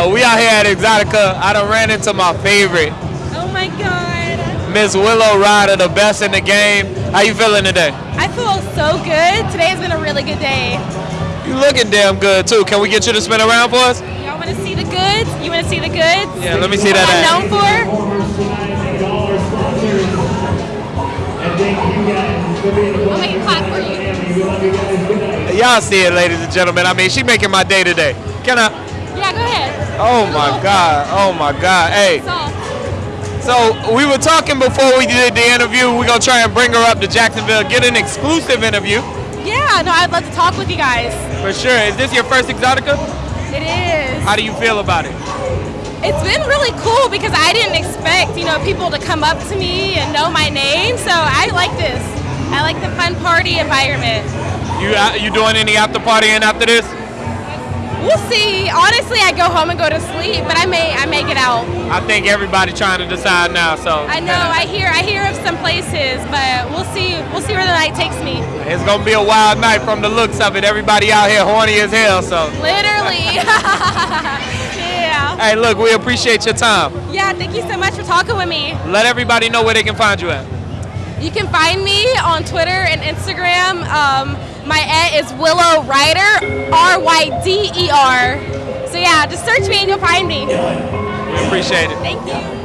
Uh, we out here at Exotica. I done ran into my favorite, Oh my god. Miss Willow Ryder, the best in the game. How you feeling today? I feel so good. Today has been a really good day. You looking damn good too. Can we get you to spin around for us? Y'all want to see the goods? You want to see the goods? Yeah, let me see that What ass. I'm known for? I'll make it clap for you. Y'all see it, ladies and gentlemen. I mean, she making my day today. Can I? Yeah, go ahead. Oh my God. Oh my God. Hey. So, we were talking before we did the interview. We're gonna try and bring her up to Jacksonville, get an exclusive interview yeah, no, I'd love to talk with you guys. for sure. Is this your first Exotica? It is. How do you feel about it? It's been really cool because I didn't expect, you know, people to come up to me and know my name. So I like this. I like the fun party environment. You uh, you doing any after partying after this? We'll see. Honestly, I go home and go to sleep, but I may I may get out. I think everybody trying to decide now. So I know. I hear I hear of some places, but we'll see. We'll see where the night takes me. it's gonna be a wild night from the looks of it. Everybody out here horny as hell. So Literally. yeah. hey, look, we appreciate your time. Yeah. Thank you so much for talking with me. Let everybody know where they can find you at. You can find me on Twitter and Instagram. Um, my at is Willow Ryder, R Y D E R. So yeah, just search me and you'll find me. We appreciate it. Thank you.